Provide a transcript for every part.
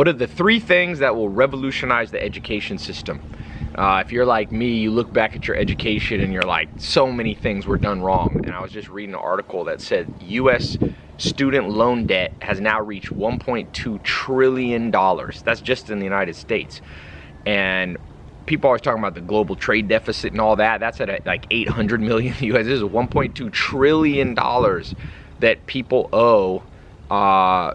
What are the three things that will revolutionize the education system? Uh, if you're like me, you look back at your education and you're like, so many things were done wrong. And I was just reading an article that said U.S. student loan debt has now reached 1.2 trillion dollars. That's just in the United States. And people are always talking about the global trade deficit and all that. That's at like 800 million US. This is 1.2 trillion dollars that people owe uh,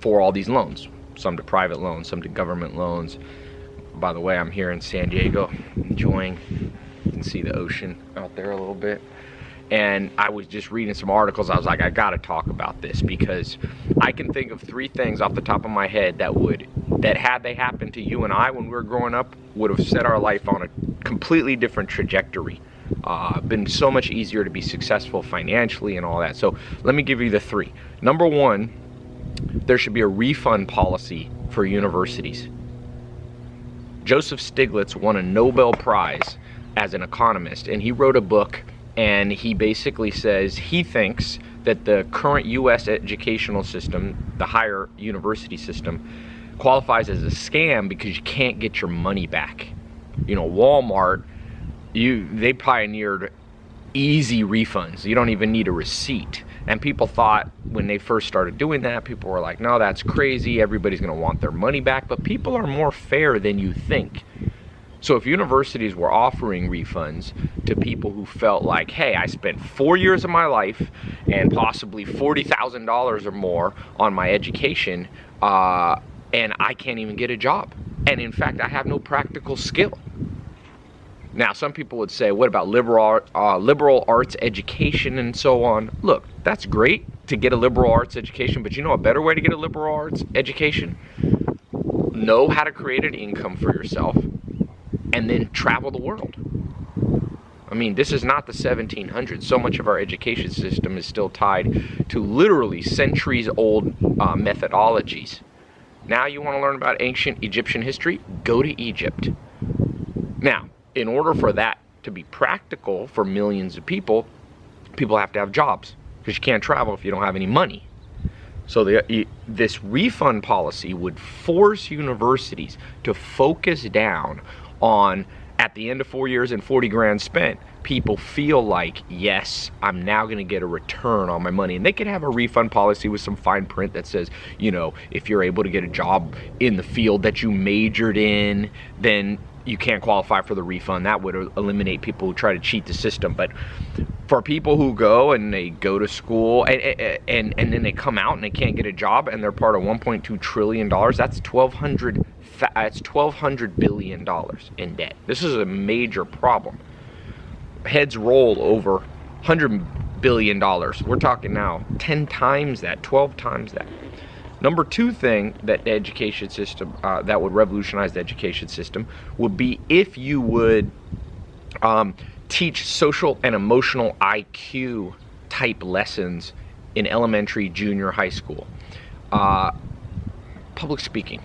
for all these loans. Some to private loans, some to government loans. By the way, I'm here in San Diego, enjoying. You can see the ocean out there a little bit and I was just reading some articles. I was like, I gotta talk about this because I can think of three things off the top of my head that would, that had they happened to you and I when we were growing up, would have set our life on a completely different trajectory. Uh, been so much easier to be successful financially and all that. So let me give you the three. Number one, there should be a refund policy for universities. Joseph Stiglitz won a Nobel Prize as an economist, and he wrote a book and he basically says he thinks that the current U.S. educational system, the higher university system, qualifies as a scam because you can't get your money back. You know, Walmart, you they pioneered easy refunds. You don't even need a receipt. And people thought when they first started doing that, people were like, no, that's crazy. Everybody's going to want their money back. But people are more fair than you think. So if universities were offering refunds to people who felt like, hey, I spent four years of my life and possibly $40,000 or more on my education, uh, and I can't even get a job. And in fact, I have no practical skill. Now, some people would say, what about liberal, uh, liberal arts education and so on? Look, that's great to get a liberal arts education, but you know a better way to get a liberal arts education? Know how to create an income for yourself and then travel the world. I mean, this is not the 1700s. So much of our education system is still tied to literally centuries old uh, methodologies. Now you want to learn about ancient Egyptian history? Go to Egypt. Now, in order for that to be practical for millions of people, people have to have jobs because you can't travel if you don't have any money. So the, this refund policy would force universities to focus down on at the end of four years and 40 grand spent, people feel like, yes, I'm now going to get a return on my money. And they could have a refund policy with some fine print that says, you know, if you're able to get a job in the field that you majored in, then you can't qualify for the refund. That would eliminate people who try to cheat the system. But for people who go and they go to school and, and, and then they come out and they can't get a job and they're part of 1.2 trillion dollars, that's 1,200 it's 1200 billion dollars in debt. This is a major problem. Heads roll over 100 billion dollars. We're talking now 10 times that, 12 times that. Number two thing that the education system, uh, that would revolutionize the education system, would be if you would um, teach social and emotional IQ type lessons in elementary, junior, high school. Uh, public speaking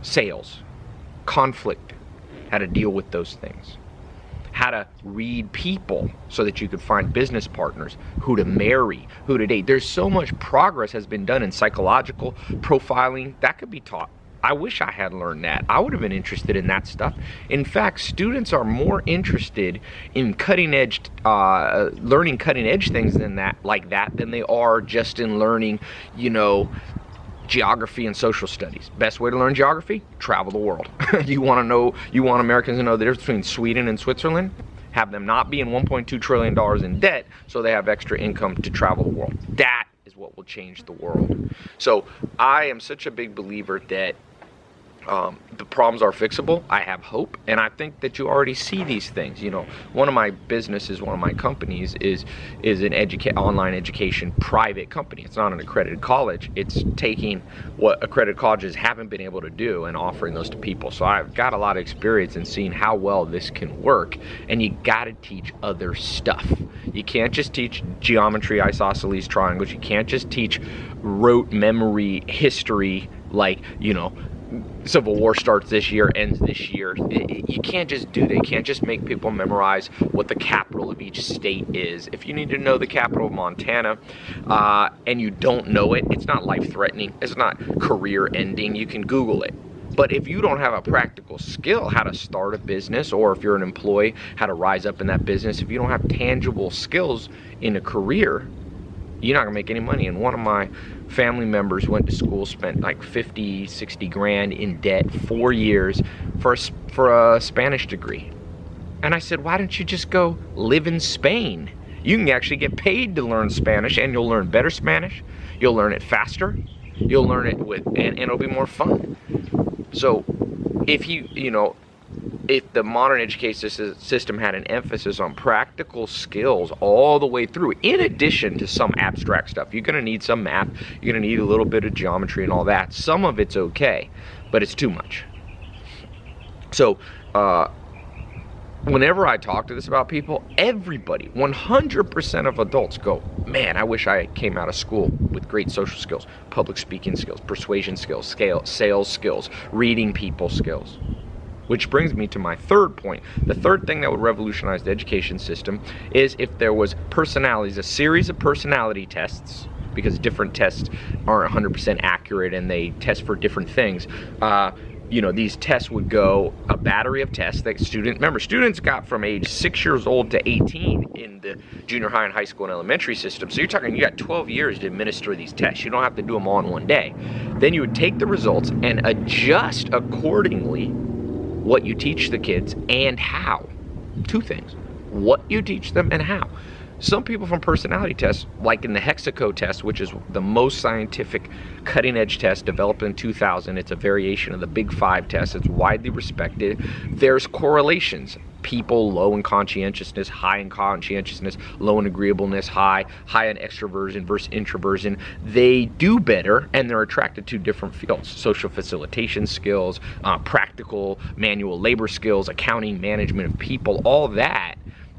sales, conflict, how to deal with those things, how to read people so that you could find business partners, who to marry, who to date. There's so much progress has been done in psychological profiling that could be taught. I wish I had learned that. I would have been interested in that stuff. In fact, students are more interested in cutting edge, uh, learning cutting edge things than that, like that, than they are just in learning, you know, geography and social studies. Best way to learn geography? Travel the world. you want to know, you want Americans to know the difference between Sweden and Switzerland? Have them not be in $1.2 trillion in debt so they have extra income to travel the world. That is what will change the world. So I am such a big believer that um, the problems are fixable. I have hope, and I think that you already see these things. You know, one of my businesses, one of my companies is is an online education private company. It's not an accredited college. It's taking what accredited colleges haven't been able to do and offering those to people. So I've got a lot of experience in seeing how well this can work. And you got to teach other stuff. You can't just teach geometry, isosceles triangles. You can't just teach rote memory history like you know Civil War starts this year, ends this year. It, it, you can't just do that. You can't just make people memorize what the capital of each state is. If you need to know the capital of Montana uh, and you don't know it, it's not life threatening. It's not career ending. You can Google it. But if you don't have a practical skill how to start a business, or if you're an employee, how to rise up in that business, if you don't have tangible skills in a career, you're not gonna make any money. And one of my family members went to school, spent like 50, 60 grand in debt, four years for a, for a Spanish degree. And I said, why don't you just go live in Spain? You can actually get paid to learn Spanish and you'll learn better Spanish. You'll learn it faster. You'll learn it with, and, and it'll be more fun. So if you, you know, if the modern education system had an emphasis on practical skills all the way through, in addition to some abstract stuff, you're going to need some math, you're going to need a little bit of geometry and all that. Some of it's okay, but it's too much. So, uh, whenever I talk to this about people, everybody, 100% of adults go, man, I wish I came out of school with great social skills, public speaking skills, persuasion skills, scale, sales skills, reading people skills. Which brings me to my third point. The third thing that would revolutionize the education system is if there was personalities, a series of personality tests, because different tests aren't 100% accurate and they test for different things. Uh, you know, these tests would go a battery of tests that students, remember, students got from age six years old to 18 in the junior high and high school and elementary system. So you're talking, you got 12 years to administer these tests. You don't have to do them all in one day. Then you would take the results and adjust accordingly what you teach the kids and how. Two things. What you teach them and how. Some people from personality tests, like in the Hexaco test, which is the most scientific cutting edge test developed in 2000, it's a variation of the Big Five test, it's widely respected. There's correlations. People low in conscientiousness, high in conscientiousness, low in agreeableness, high, high in extroversion versus introversion, they do better and they're attracted to different fields. Social facilitation skills, uh, practical manual labor skills, accounting, management of people, all that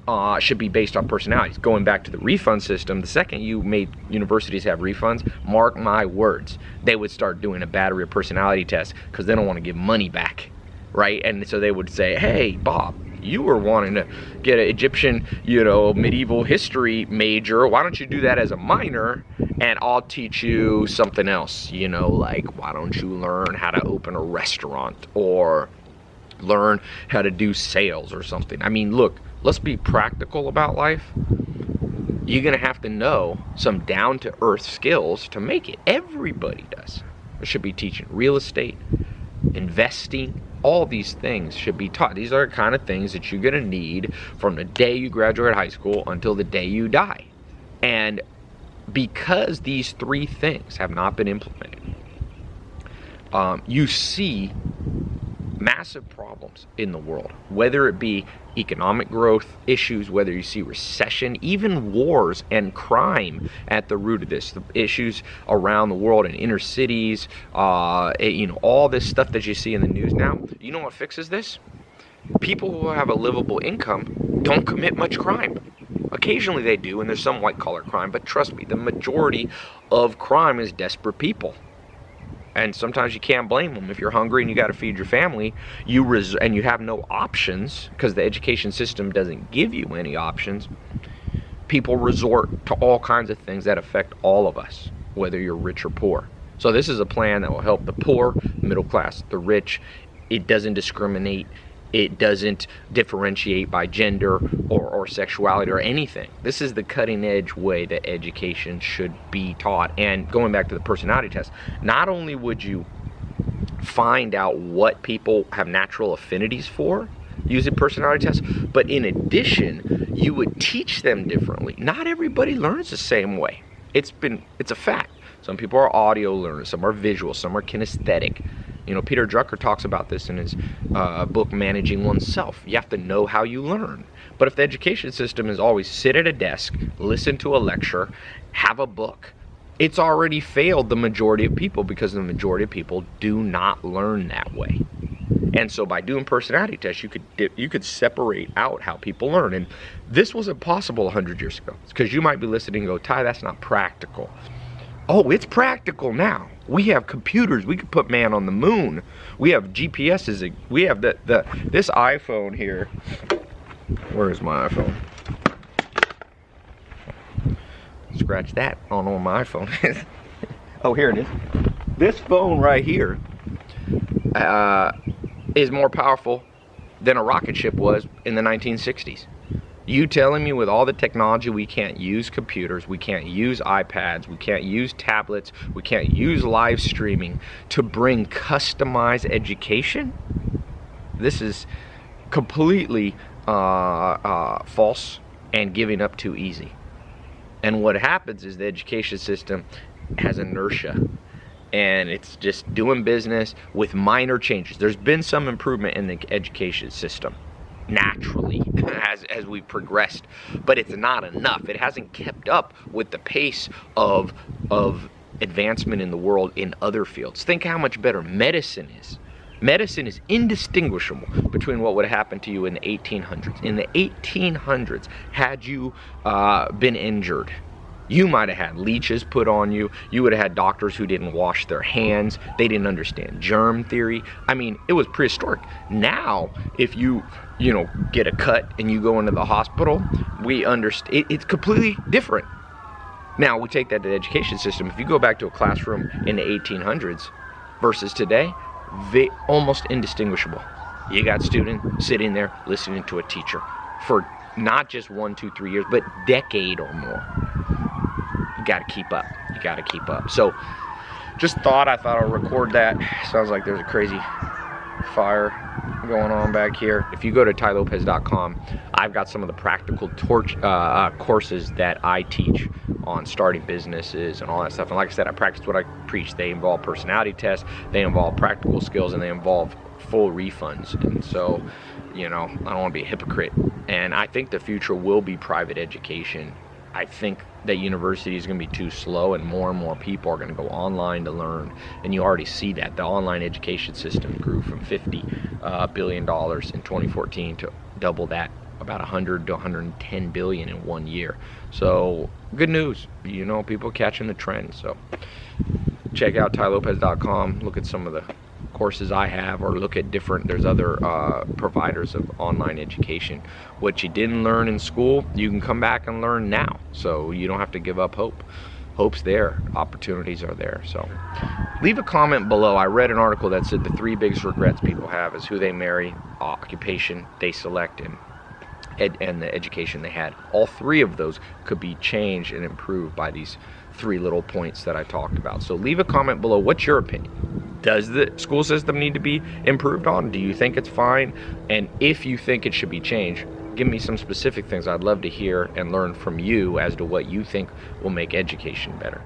uh, should be based on personalities. Going back to the refund system, the second you made universities have refunds, mark my words, they would start doing a battery of personality tests because they don't want to give money back, right? And so they would say, hey, Bob, you were wanting to get an Egyptian, you know, medieval history major. Why don't you do that as a minor and I'll teach you something else, you know, like why don't you learn how to open a restaurant or learn how to do sales or something. I mean, look, let's be practical about life. You're going to have to know some down to earth skills to make it. Everybody does. They should be teaching real estate, investing, all these things should be taught. These are the kind of things that you're going to need from the day you graduate high school until the day you die. And because these three things have not been implemented, um, you see massive problems in the world, whether it be economic growth issues, whether you see recession, even wars and crime at the root of this. The issues around the world in inner cities, uh, you know, all this stuff that you see in the news now. You know what fixes this? People who have a livable income don't commit much crime. Occasionally they do, and there's some white collar crime, but trust me, the majority of crime is desperate people and sometimes you can't blame them. If you're hungry and you got to feed your family you res- and you have no options because the education system doesn't give you any options people resort to all kinds of things that affect all of us whether you're rich or poor. So this is a plan that will help the poor middle class the rich. It doesn't discriminate it doesn't differentiate by gender or, or sexuality or anything. This is the cutting edge way that education should be taught. And going back to the personality test, not only would you find out what people have natural affinities for using personality tests, but in addition, you would teach them differently. Not everybody learns the same way. It's been, it's a fact. Some people are audio learners, some are visual, some are kinesthetic. You know, Peter Drucker talks about this in his uh, book, Managing Oneself. You have to know how you learn. But if the education system is always sit at a desk, listen to a lecture, have a book, it's already failed the majority of people because the majority of people do not learn that way. And so by doing personality tests, you could you could separate out how people learn. And this wasn't possible 100 years ago. Because you might be listening and go, Ty, that's not practical. Oh, it's practical now. We have computers. We could put man on the moon. We have GPSs. We have the, the this iPhone here. Where is my iPhone? Scratch that. Know where my iPhone is. oh, here it is. This phone right here uh, is more powerful than a rocket ship was in the 1960s. You telling me with all the technology we can't use computers, we can't use iPads, we can't use tablets, we can't use live streaming to bring customized education? This is completely uh, uh, false and giving up too easy. And what happens is the education system has inertia and it's just doing business with minor changes. There's been some improvement in the education system naturally as, as we progressed, but it's not enough. It hasn't kept up with the pace of, of advancement in the world in other fields. Think how much better medicine is. Medicine is indistinguishable between what would happen to you in the 1800s. In the 1800s, had you uh, been injured, you might have had leeches put on you. You would have had doctors who didn't wash their hands. They didn't understand germ theory. I mean, it was prehistoric. Now, if you, you know, get a cut and you go into the hospital, we understand. It, it's completely different. Now, we take that to the education system. If you go back to a classroom in the 1800s versus today, they almost indistinguishable. You got students sitting there listening to a teacher for not just one, two, three years, but decade or more got to keep up. You got to keep up. So just thought I thought I'll record that. Sounds like there's a crazy fire going on back here. If you go to tylopez.com, I've got some of the practical torch uh, uh, courses that I teach on starting businesses and all that stuff. And like I said, I practice what I preach. They involve personality tests, they involve practical skills, and they involve full refunds. And so, you know, I don't want to be a hypocrite. And I think the future will be private education I think that university is going to be too slow and more and more people are going to go online to learn. And you already see that. The online education system grew from 50 uh, billion dollars in 2014 to double that about 100 to 110 billion in one year. So good news, you know, people catching the trend. So check out tylopez.com look at some of the courses I have or look at different, there's other uh, providers of online education. What you didn't learn in school, you can come back and learn now. So you don't have to give up hope. Hope's there, opportunities are there. So leave a comment below. I read an article that said the three biggest regrets people have is who they marry, occupation they select, and and the education they had. All three of those could be changed and improved by these three little points that I talked about. So leave a comment below. What's your opinion? does the school system need to be improved on? Do you think it's fine? And if you think it should be changed, give me some specific things I'd love to hear and learn from you as to what you think will make education better.